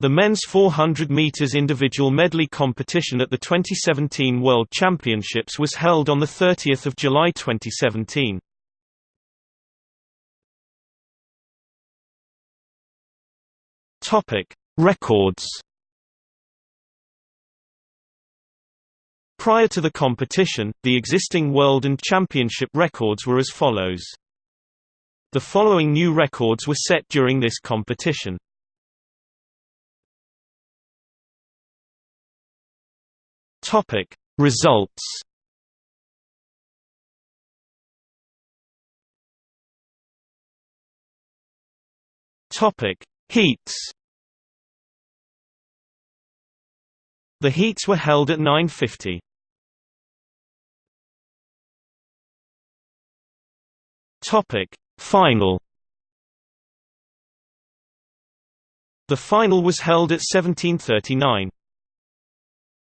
The men's 400 meters individual medley competition at the 2017 World Championships was held on the 30th of July 2017. Topic: Records. Prior to the competition, the existing world and championship records were as follows. The following new records were set during this competition. Topic Results Topic Heats The heats were held at 9:50. Topic Final The final was held at 1739.